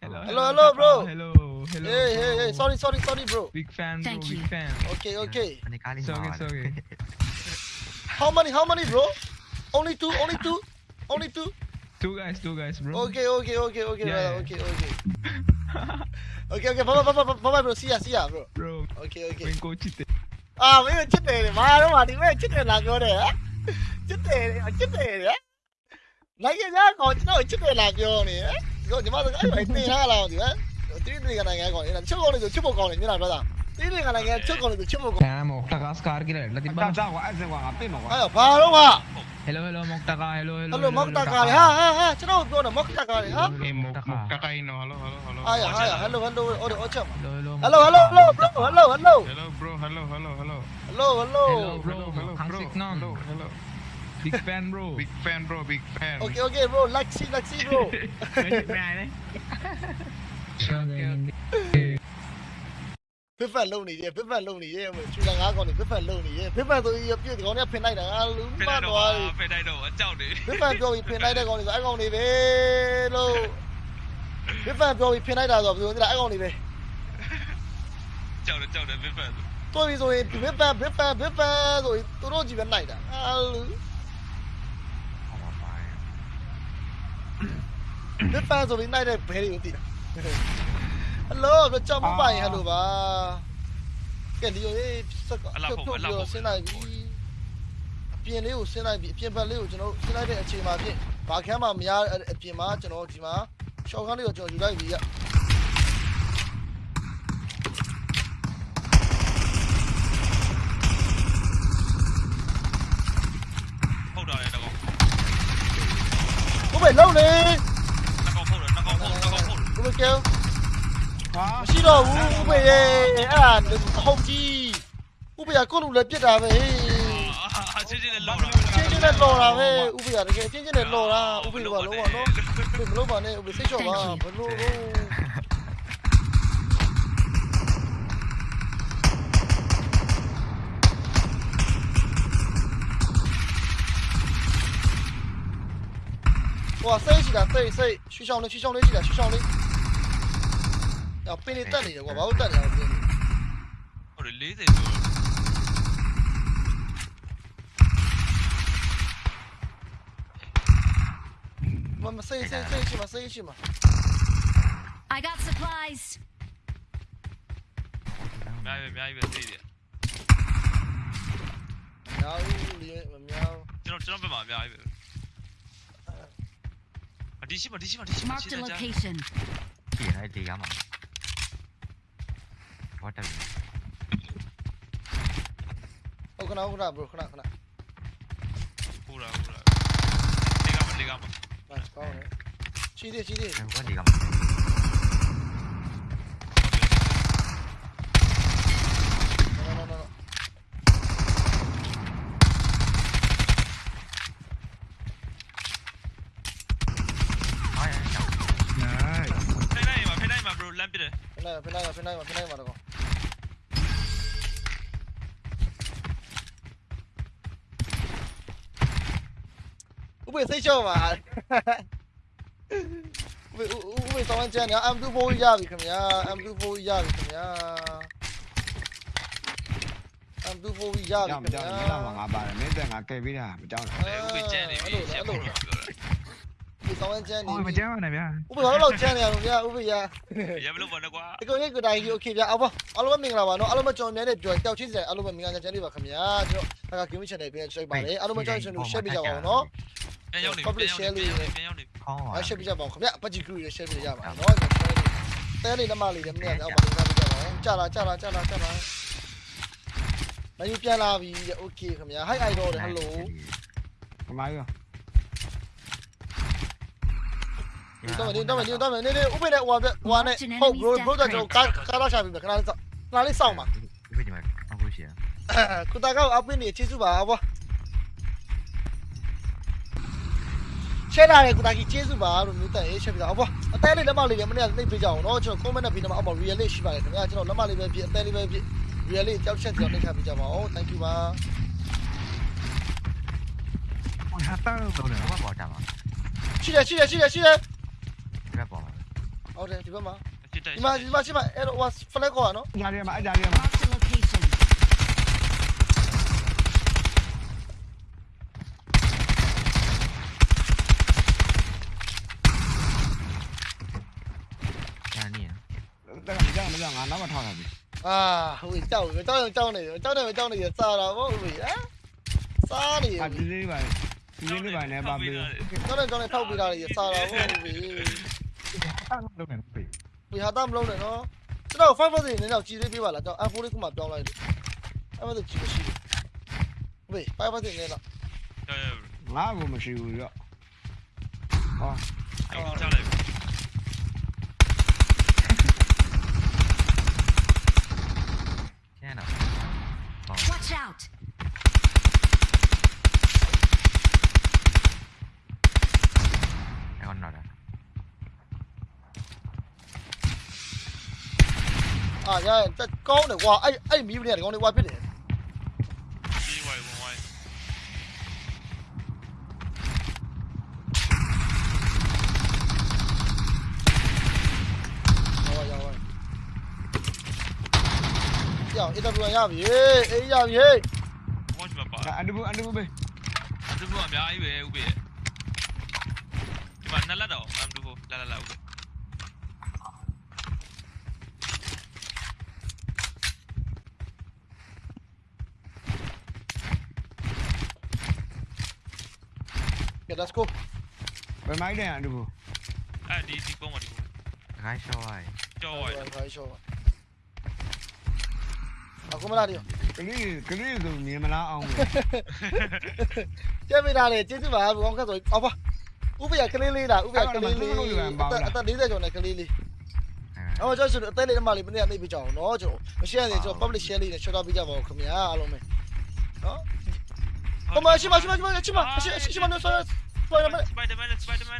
Hello, hello, hello, bro. Hello, hello. Hey, hey, hey. Sorry, sorry, sorry, bro. Big fan, bro. Thank big fan. Okay, okay. It's okay, okay. How many? How many, bro? Only two. Only two. Only two. Two guys. Two guys, bro. Okay, okay, okay, okay, yeah. Yeah. Okay, okay. okay, okay. Bye, bye, bye, bye, bye, bro. See ya, see ya, bro. Bro. Okay, okay. အာမင်းချစ်တယ်လေမာတော့မာဒီမဲ့ချစ်တယ်လားပြောတယ်ဟမ်ချစ်တယ်လေချစ်တယ်လေနိုင်ငံသားကောင်ကျွန်တော်ချစ်တယ်လားပြောနေဟမ်ဒီကောင်ဒီမှာစကားပဲတင်လာလားဒီဟမ်တိတိကနိုင်ငံကောင်နေတာချုပ်ကောင်လေးဆိုချစ်ဖို့ကောင်းတယ်မြင်လားပြောတာတိတိကနိုင်ငံချုပ်ကော င်လေးဆိုချစ်ဖို့ကောင်း Kaya Moktaka Scar kila. Lati ba? ဒါကွာအဲ့စကွာငါပြစ်မှာကွာအဲ့ဘာတော့က Hello, hello, Moktaka. Hello, hello. အဲ့လိုမောက်တာကာလေဟာဟာဟာကျွန်တော်ပြောတယ်မောက်တာကာလေဟာ Eh, mok mok takai no. Hello, hello, hello. အာရဟာရဟယ်လိုဟယ်လိုဟိုတော့အချက် Hello, hello. Hello hello hello bro hello hello Hello, bro. Hello, hello, hello. hello hello Hello, bro. hello, Hangsik bro. non. Hello, hello. Big fan, bro. Big fan, bro. Big fan. okay okay bro like see like see bro Okay, ဖစ်ဖက်လုံနေရဲ့ဖစ်ဖက်လုံနေရဲ့ချူလာငါးကောင်နေဖစ်ဖက်လုံနေရဲ့ဖစ်ဖက်ဆိုရင်ပြည့်ဒီကောင်เนี่ยဖင်လိုက်တာငါလူမသွားပြီ ဖိတ်လိုက်တော့အကြောက်နေ ဖစ်ဖက်ပြောပြီးဖင်လိုက်တဲ့ကောင်တွေဆိုအဲ့ကောင်တွေပဲလို့ဖစ်ဖက်ပြောပြီးဖင်လိုက်တာဆိုဘယ်လိုလဲအဲ့ကောင်တွေပဲ ကြောက်တယ်ကြောက်တယ်ဖိတ်ဖက် တွေ့ပြီဆိုရင်ဖစ်ဖက်ဖစ်ဖက်ဖစ်ဖက်ဆိုရင်သူတို့ကြီးပဲနိုင်တာအာလူ ออกมาไป ဖစ်ဖက်ဆိုပြီးနိုင်တဲ့ဘဲတွေကိုသိတာ ဟယ်လိုကြောက်မပိုင်ဟယ်လိုပါကဲဒီလိုရေးစက်ကဖြုတ်ဖြုတ်ပြီးဆင်းလိုက်ပြီအပြင်လေးကိုဆင်းလိုက်ပြီအပြင်ဘက်လေးကိုကျွန်တော်ဆင်းလိုက်တဲ့အချိန်မှာဖြင့်ဘာခမ်းမှမရအပြင်မှာကျွန်တော်ဒီမှာရှော့ခန်းလေးကိုကျွန်တော်ယူလိုက်ပြီရဟုတ်တာလေတကောင်ကိုပဲလုံးလေတကောင်ဖုတ်တယ်တကောင်ဖုတ်တကောင်ဖုတ်ကိုပဲကဲဟာ မရှိတော့ဘူးဥပေရဲ့အဲ့ဒါဟုတ်ကြီးဥပေကကိုလူလည်းပြစ်တာပဲဟေး အာချင်းချင်းနဲ့လောက်တာ ချင်းချင်းနဲ့လော်တာပဲဥပေကတကယ်ချင်းချင်းနဲ့လော်တာဥပေကလုံးဝနော်ဥပေမလုံးပါနဲ့ဥပေစိတ်ချော့ပါဘလို့လို့ 哇，塞起来，塞塞，徐小雷，徐小雷起来，徐小雷。 要被你带了一点我把我带你或者离得我们试一试试一试嘛试一试嘛 i gotsupplies 不要以为不要喵为这一点。尽量尽量不要一点离西吧离西吧离西吧 market location. 也还点压嘛。water ஓகேடா ஓகேடா ப்ரோ ஓகேடா ஓகேடா पूरा पूरा लेगा मत लेगा मत बस कौन है सीधे सीधे वो लेगा मत Nice. Nice. Pinai ma, pinai ma bro, lamp it. Pinai ma, pinai ma, pinai ma, pinai ma. ဥပေစိတ်လျှော့ပါဥပေဥပေဆောင်းချန်ညာ M24 ရပြီခင်ဗျာ M24 ရပြီခင်ဗျာ M24 ရပြီခင်ဗျာမကြောက်ဘူးလားငါပါတယ်မင်းတက်ငါကဲပေးတာမကြောက်ဘူးလေဥပေချန်နေပြီအဲ့လိုပြောတာဥပေဆောင်းချန်နေပြီမကြောက်ပါနဲ့ဗျာဥပေဘာလို့ချန်နေရလဲဗျာဥပေရရမလို့ပါနဲ့ကွာဒီကောင်ရဲ့ကိုတိုင်းကြီးโอเคဗျာအော်ပါအားလုံးပဲမင်္ဂလာပါနော်အားလုံးပဲကျွန်တော်များနဲ့ပြောတောက်ချင်းစရာအားလုံးပဲမင်္ဂလာချန်နေပါခင်ဗျာကျွန်တော်ဒါက game channel ပြန်ချိုက်ပါတယ်အားလုံးပဲကျွန်တော် share ပေးကြပါဦးနော် ပြန်ရောက်နေပြန်ရောက်နေပြန်ရောက်နေ ข้อ အား share ပေးကြပါဦးခင်ဗျာပတ်ကြီး group တွေ share ပေးကြပါဦးနော်တဲလေးလက်မလေးလည်းမနေ့ကတော့ပါလေးစားပေးကြပါဦးကြာလာကြာလာကြာလာကြာလာမယူပြန်လာပြီ okay ခင်ဗျာ hi idol တွေ hello ခမိုင်းရော တော့မင်းတော့မင်းတော့မင်းနေနေဥပ္ပေနဲ့ဟိုဟာဟိုဟာနဲ့ဟုတ် bro bro တော့ကျွန်တော်ကားကားတော့ရှာပြီခဏလေးစောင့်ခဏလေးစောင့်ပါ ไม่ดีมั้ยเอาผู้เชี่ย ကုတာကောက်အပင်းနေကျေးဇူးပါဘော ရှယ်လာတဲ့ကုတာကြီးကျေးဇူးပါလို့မျိုးတက်ရေးချက်ပြတာဘောအသေးလေးလက်မလေးလည်းမနေ့ကနှိပ်ပေးကြအောင်နော်ကျွန်တော် comment နဲ့ပြီးတော့အောက်မှာ real လေးရှိပါတယ်ခင်ဗျာကျွန်တော်လက်မလေးပဲဖြစ်အသေးလေးပဲဖြစ် real လေးကြောက်ချက်ကြောင်နှိပ်ထားပေးကြပါအောင် thank you ပါဟာတာတော့တယ်ဘက်ပေါ်တက်မှာရှိတယ်ရှိတယ်ရှိတယ်ရှိတယ်ဒီဘက်ပေါ်မှာဟုတ်တယ်ဒီဘက်မှာစစ်တိုက်ဒီမှာဒီမှာရှိမှာအဲ့တော့ဟိုဖလက်ကောနော်အကြရမှာအကြရမှာ Marked a location. ညာနေရ တက်ကမကြောက်မကြောက်ငါနောက်မှထောက်တာပြီအာဟိုကြောက်ပြီကြောက်ရင်ကြောက်နေတယ်ကြောက်တယ်ကြောက်နေရစားတာဗောဟိုဟမ်စားနေရအဒီလေးပါဒီလေးလေးပါနဲ့ပါပြီကြောက်တယ်ကြောက်နေထောက်ပြီးတာရစားတာဗောဟိုပြီတာတော့တယ်ပြီဒီဟာသားမလုံးနဲ့နော်ကျွန်တော်5 percent နဲ့တော့ကြည်သေးပေးပါလားကျွန်တော် F4 လေးခုမှပြောင်းလိုက်တယ်အဲ့ဒါကြည်မရှိဘူးဘေး5 percent နဲ့တော့ရရငါ့ကိုမရှိဘူးရောဟော အဲ့ချလိုက် ကျန်တော့ Watch out. အဲ့ကောင်တော့တယ် အာရရတက်ကောင်းတယ်ကွာအဲ့အဲ့မီးပနေတယ်ကောင်းတယ်ကွာဖြစ်တယ်ဒီဝိုင်ဝိုင်ဟောရပါကြောက် AW ရပြီအေးရပြီဝတ်မပါအန်ဒူအန်ဒူဘေးဒီဘောအများကြီးပဲဥပေဒီမှာနလက်တော့အမ်ဒူဘောလာလာလာဥပေကဲ let's go ဘယ်မိုက်တဲ့အန်ဒူအဲ့ဒီဒီပုံမှာဒီတခိုင်းရှော့ရိုက်ကြောဝိုင်ခိုင်းရှော့အခုမလားဒီကလေးကလေးဆိုမြင်မလားအောင်ကျက်မိတာလေကျေးဇူးပါဘောင်းခတ်ဆိုအော်ပါဥပယကလေးလေးလားဥပယကလေးလေးအသက်40ကျော်နဲ့ကလေးလေးအဲ့အော်ကျွန်တော်အသက်လေးတမလေးမနေ့ကနေပြကြအောင်နော်ကျွန်တော်မ share နေကျွန်တော် public share လေးနဲ့ share ပေးကြပါဦးခင်ဗျာအားလုံးပဲနော်ဟိုမရှိမရှိမရှိမရှိမရှိရှိမရှိနော် ဆောဆောရမယ် စပိုက်ဒါမန်စပိုက်ဒါမန်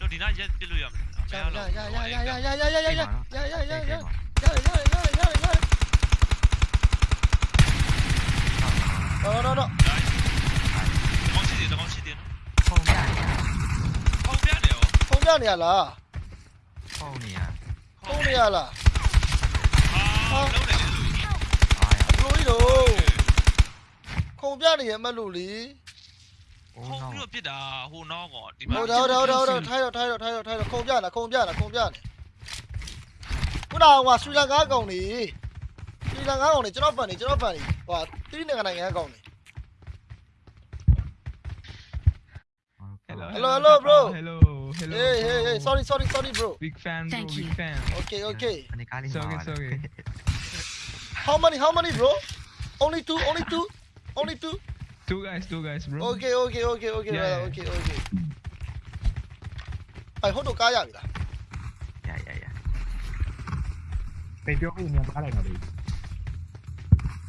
တို့ဒီနာရက်ပြလို့ရမယ် 呀呀呀呀呀呀呀呀呀呀呀呀呀呀呀呀 ဟ 呀呀呀呀呀！no no no， ကောင်းရှိတယ်ကောင်းရှိတယ် ုံပြနေရ ဟောပြတ ခုံပြီးတော့ပြစ်တာဟိုနောက်ကဒီမှာဟုတ်တယ်ဟုတ်တယ်ဟုတ်တယ်ဟုတ်တယ်ထိုင်တော့ထိုင်တော့ထိုင်တော့ထိုင်တော့ခုံပြလားခုံပြလားခုံပြလားခုနကဟိုဆူလန်ကားကောင်နေဆူလန်ကားကောင်နေကျွန်တော်ဖန်နေကျွန်တော်ဖန်နေဟိုတိနိုင်ငံနိုင်ငံကောင်နေ Hello, hello, hello, bro. Hello, hello. Hey, hey, hey. Sorry, sorry, sorry, bro. Big fan, bro. Thank big you. fan. Okay, okay. Sorry, sorry. how many, how many, bro? Only two, only two, only two. two guys two guys bro Okay, okay, okay, okay, Yeah, brother, yeah. okay, okay. အဲ့ဟုတ်တော့ကားရပြီလား ရရရ ပေပြောပြီးမြန်ပါလိုက်တော့လေ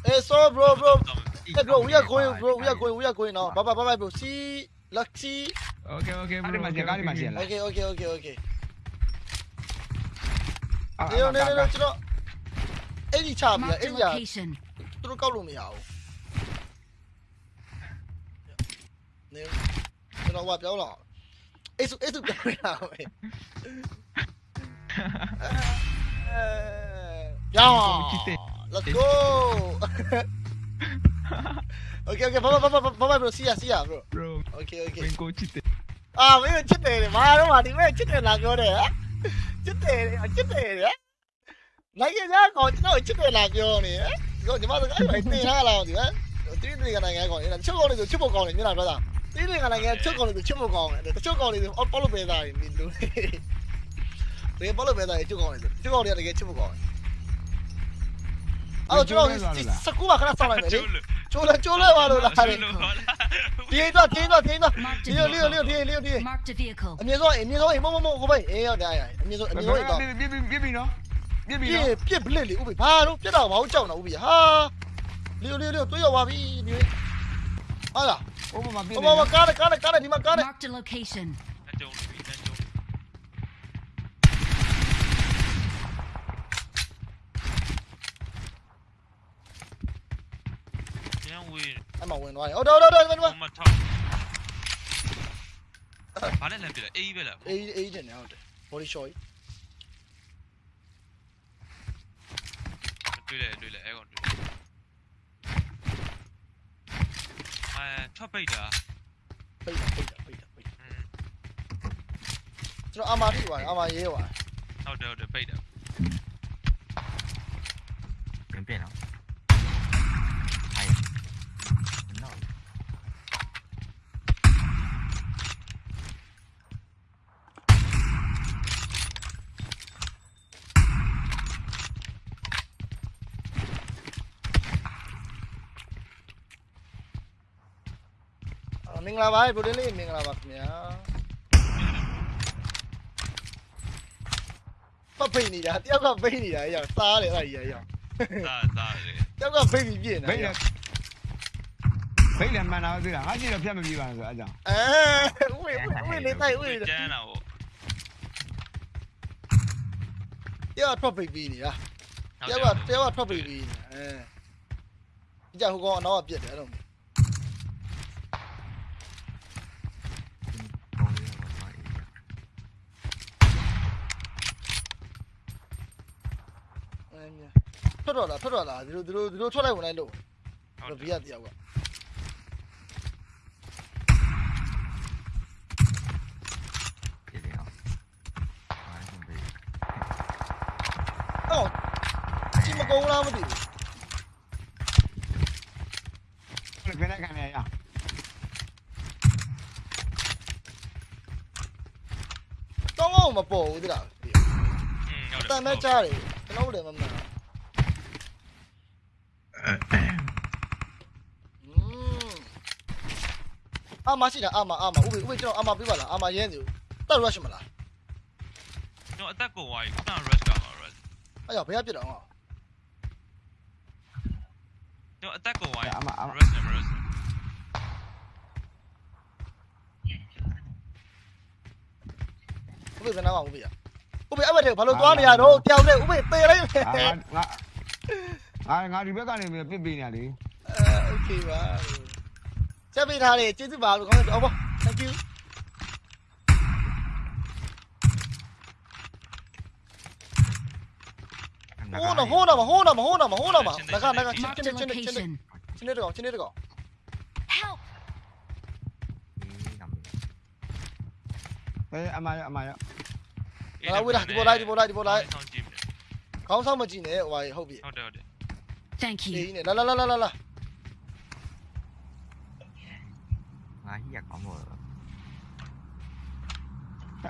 အေး so bro bro hey bro we are going bro we are going we are going now bye bye bye bye bro see lucky okay okay အဲ့ bro ဒီမှာဂျက်ကားဒီမှာရှင်းလား okay okay okay okay အဲ့ နေနေနေကျွန်တော်အဲ့ဒီချပြီ Marked အဲ့ a ဒီက location. သူတို့ကောက်လို့မရဘူး နေကျွန်တော်ကပြောင်းလာအဲ့စုအဲ့စုပြောင်းလာမယ်ရောင်း Let's go. okay, okay. Bye bye bye bye bye bro. See ya, see ya bro. bro Okay, okay. ဝင်ကိုချစ်တယ် Ah, မင်းချစ်တယ်လေဘာတော့မဒီမဲ့ချစ်တယ်လာပြောတယ်ဟမ်ချစ်တယ်လေချစ်တယ်လေနိုင်ရကြကောင်ကျွန်တော်ချစ်တယ်လာပြောနေဟမ်ဒီကညီမတို့အဲ့ဒါတင်ထားလာအောင်ဒီဟမ်တိတိကနိုင်ငံကောင်အဲ့ဒါချစ်ကောင်လေးဆိုချစ်ဖို့ကောင်းတယ်မျက်နှာတော့ တာတိတိကနိုင်ငံချစ်ကောင်လေးဆိုချစ်ဖို့ကောင်းတယ်တချို့ကောင်လေးဆိုအော်လို့ပဲသားနေလူတွေဘောလို့ပဲသားချစ်ကောင်လေးဆိုချစ်ကောင်လေးကတကယ်ချစ်ဖို့ကောင်းတယ်အော်ကျွန်တော်စကူပါခဏစောင့်လိုက်မယ်လေကျိုးလို့ကျိုးလဲကျိုးလဲပါလို့လားလေဒီတော့ဒီတော့ဒီတော့ Marked ဒီ a လိုလေးလေး vehicle. လေးလေးလေး Marked a vehicle. အမြင့်ဆုံးအမြင့်ဆုံးမမမကိုပဲအေးရောက်တယ်အမြင့်ဆုံးအမြင့်ဆုံးတော့ပြပြပြပြနော်ပြပြပြနော်ပြပလက်လေဥပ္ပဘာလို့ပြတော့ဘာလို့ကြောက်နေတာဥပ္ပဟာလေးလေးလေးတွေးရောက်ပါပြီဒီဟာလား Olha Ô, mamá, Ô, mamá, cara, cara, cara, lima, cara. Marked a location. Em bảo quên rồi. Ô, đâu, đâu, đâu, quên quên. Ờ. Bắn lên bile, A bile. A, A trên này hả? Body shot. Đuổi lại, đuổi lại, em còn. ကောင်တွေ့အဲထွက်ပိတ်တာပိတ်တာပိတ်တာပိတ်တာပိတ်တာကျွန်တော်အမာထိသွားတယ်အမာရေးသွားတယ်ဟုတ်တယ်ဟုတ်တယ်ပိတ်တာပြင်ပြင်နော်အိုင်နော် အာမ င်္ဂလာပါဘုရင်လေးမင်္ဂလာပါခင်ဗျာပတ်ဖိတ်နေတာတယောက်ကဖိတ်နေတာရောက်စားတယ်အဲ့ဒါကြီးရောက်စားစားတယ်တယောက်ကဖိတ်ပြီးပြည့်နေဘိတ်လည်းဘိတ်လည်းမှန်တာသိလားငါကြည့်တော့ဖြတ်မပြေပါနဲ့ဆိုအကြောင်းအဲဝေးဝေးနေတိုက်ဝေးကျန်းတာဗောတယောက်ထွက်ဖိတ်ပြီးနေတာတယောက်ကတယောက်ကထွက်ဖိတ်ပြီးနေအဲကြဟိုကောင်အနောက်ကပြက်တယ်အဲ့လို ထွက်တော့လားထွက်တော့လားဒီလိုဒီလိုဒီလိုထွက်လိုက်ဝင်လိုက်လို့ဟုတ်ဘီတယ်ယာတယောက်ကပြည်တယ်နော်ဘာလို့ပဲအော်ချီမကုန်းလားမသိဘူးခဏခဏရရတောင်းအောင်မပေါ်ဘူးတိလားอืมဟုတ်တတယ်န်မဲ့ကြားတယ်ကျွန်တော်တို့လည်းမမှန် 阿妈是的，阿妈阿妈，我我叫阿妈别玩了，阿妈烟酒，打 rush 么啦？打干嘛哎呀，不要别了啊！我打过外，阿妈阿妈，rush 我拿？我啊！我被阿妹的！我！哎，我我你不要干你，别别你啊的！呃，OK 吧。 ချက်ပေးထားတယ်ကျေးဇူးပါလို့ခေါင်းတော့ဘော thank you ဟိုးနော်ဟိုးနော်မဟိုးနော်မဟိုးနော်မဟိုးနော်မငါကငါကချင်း Marked ချင်း a ချင်းချင်းချင်း location. ချင်းတကောင်ချင်းတကောင် Help! ဘယ်အမရအမရငါဝေးတာဒီပေါ်လိုက်ဒီပေါ်လိုက်ဒီပေါ်လိုက်ဆောင်းကြည့်မယ်ခေါင်းဆောင်မကြည့်နဲ့ဟိုဟာဟုတ်ပြီ ဟုတ်တယ်ဟုတ်တယ် Thank အေး you. နဲ့လာလာလာလာ လာလာငါဟိရကောင်းမို့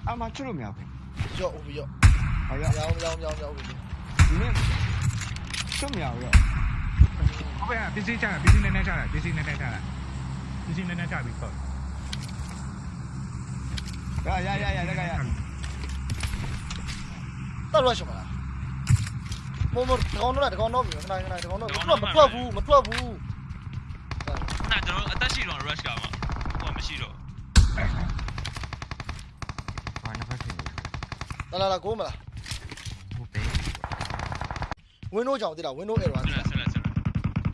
အမချလို့မရဘူးရော့ဦးပြီရော့ဟောရရောင်းရောင်းရောင်းရောင်းပြီဒီနေ့ချလို့မရဘူးရောဟုတ်ကဲ့ပစ္စည်းချတာပစ္စည်းနည်းနည်းချတာပစ္စည်းနည်းနည်းချတာပစ္စည်းနည်းနည်းချပြီးတော့ရရရရရရတက်ရွှေ့မလားမမတကောင်တော့တကောင်တော့ပြီခဏခဏတကောင်တော့မထွက်ဘူးမထွက်ဘူးနာကျွန်တော်အသက်ရှိတော့ rush ကမှာဟို မရှိတော့ဘာနှစ်ဖက်ဖြစ်နေလာလာလာကိုမလားဟုတ်တယ်ဝင်းတို့ကြောင့်တိလားဝင်းတို့အဲ့တော့ဆက်လက်ဆက်လက်ဆက်လက်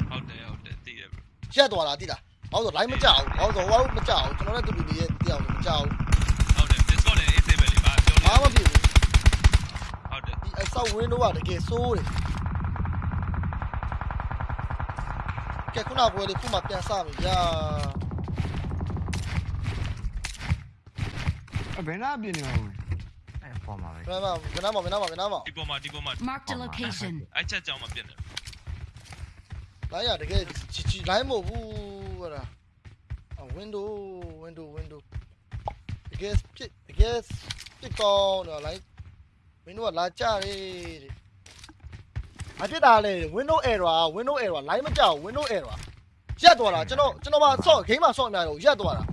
ဟုတ်တယ်ဟုတ်တယ်တည်တယ် bro ရက်သွားတာတိလားဟောဆို line မကြောက်ဟောဆိုဟောမကြောက်ကျွန်တော်လည်းတူတူလေးရဲ့တရားမကြောက်ဟုတ်တယ် discord လည်း AC ပဲလေပါပြောဘာလို့မှဖြစ်ဘူးဟုတ်တယ်ဒီအဆောက်ဝင်းတို့ကတကယ်ဆိုးတယ်ကဲခုနပွဲလေးခုမှပြန်စမယ် ဘယ်နာပြင်းနေအောင်အဲ့ပေါ်မှာပဲဘယ်မှာဘယ်နာမဘယ်နာမဘယ်နာမဒီပေါ်မှာဒီပေါ်မှာ Marked a location. အဲ့ချက်ကြောင်မပြတ်နဲ့လိုင်းရတကယ်ချီချီလိုင်းမဟုတ်ဘူးဟဲ့လားအ window window window တကယ်ပြစ်တကယ်ပြစ်ကောင်းတော့လိုင်း window ကလာကြတယ်အဖြစ်တာလေ window error window error လိုင်းမကြောက် window error ရက်သွားတာကျွန်တော်ကျွန်တော်မှဆော့ game မှာဆော့အများကြီးရက်သွားတာ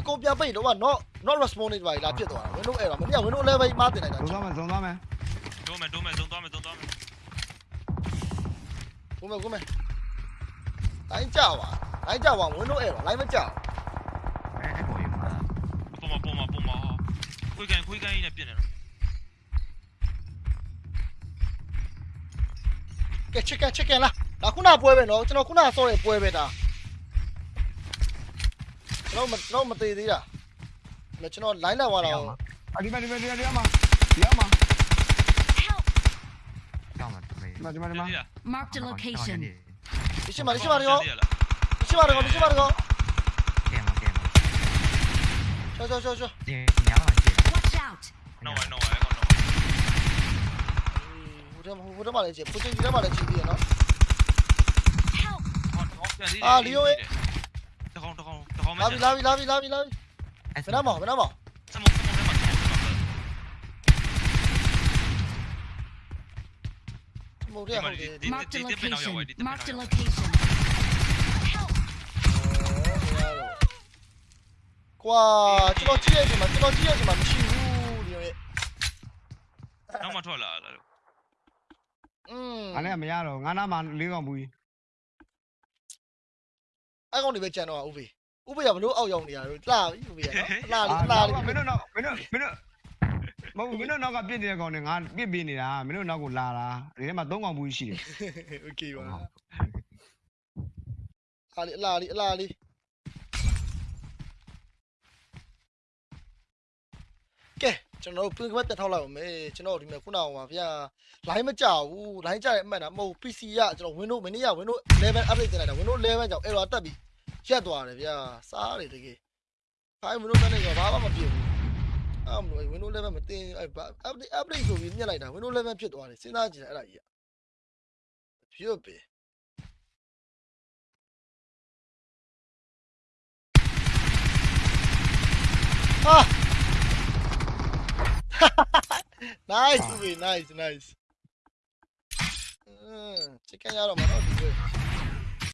အကုန်ပြန်ပိတ်တော့က not not responding ပါလာပြစ်သွားတာ window error မနေ့က window level မှာတင်လိုက်တာဇုံသွားမယ်ဇုံသွားမယ်ဒုံးမယ်ဒုံးမယ်သုံးသွားမယ်သုံးသွားမယ်ကိုမဲကိုမဲလိုင်းကြောက်ပါလိုင်းကြောက်ပါ window error လိုင်းမကြောက်အဲ့အဲ့ပေါ်ရမှာပေါ်မှာပေါ်မှာပေါ်မှာခွေးကန်ခွေးကန်ကြီးနဲ့ပြစ်နေတော့ကဲ chicken chicken လားဒါခုနပွဲပဲနော်ကျွန်တော်ခုနဆော့ရပွဲပဲဒါ ကျွန်တော်မကျွန်တော်မသေးသေးတာမကျွန်တော် line လောက်သွားတော့အဒီမဒီမဒီမဒီမဒီမ Help! ကြောက်မှာမေးဒီမဒီမဒီမ Marked a location. ဒီရှိမှာဒီရှိမှာဒီကောဒီရှိမှာဒီကောဒီရှိမှာဒီကောကဲမှာကဲမှာချောချောချောချောဒီညာမှာရှိတယ် Watch out! No way no way ကောတော့ဟိုတဟိုတမှာလည်းကြည့်ပူတင်ကြီးတမှာလည်းကြည့်ပြီးရနော် Help! ဟောတော့ပြ လာပြီလာပြီလာပြီလာပြီလာပြီဘယ်နှမောင်ဘယ်နှမောင်စမုံစမုံထဲမှာစမုံထဲမှာမဟုတ်တယ်ဟုတ်တယ် Marked a location. Marked a location. Help! ကွာကျွန်တော်ကြည့်ရချိန်မှာကျွန်တော်ကြည့်ရချိန်မှာမရှိဘူးဒီရဲ့နောက်မှထွက်လာလားလို့อืมအဲ့လည်းမရတော့ငါနာမှာလေးကောင်ဘူးကြီးအဲ့ကောင်တွေပဲကြံတော့ဥပေ ဥပေကဘလို့အောက်ရောက်နေရတော့လှပြီဥပေကနော်လှလေးလှလေး မင်းတို့တော့မင်းတို့မင်းတို့မဟုတ်မင်းတို့နောက်ကပြစ်နေတဲ့ကောင်နဲ့ငါပြစ်ပေးနေတာမင်းတို့နောက်ကိုလာတာဒီထဲမှာ၃ကောင်ဘူးရှိတယ် โอเคပါအားလေးအလားလေးအလားလေးကဲကျွန်တော်တို့ pin ကပတ်တက်ထောက်လိုက်အောင်မေကျွန်တော်ဒီမှာခုနကပါဗျာ line မကြောက်ဘူး line ကြတဲ့အမှတ်တာမဟုတ် PC ကကျွန်တော် Windows မနေ့က Windows 11 update တင်လိုက်တာ Windows 11ကြောင့် error တက်ပြီး ရက်သွားတယ်ဗျာစားတယ်တကယ်ဖိုင် Windows 10နဲ့ကဘာမှမဖြစ်ဘူးအဲ့မလို့ Windows 11မတင်အဲ့ update update ဆိုပြီးညက်လိုက်တာ Windows 11ဖြစ်သွားတယ်စဉ်းစားကြည့်တယ်အဲ့ဒါကြီးကဖြစ်ပဲဟာ nice ဦး nice nice အင်းချစ်ကန်ရတော့မှာတော့ဒီလို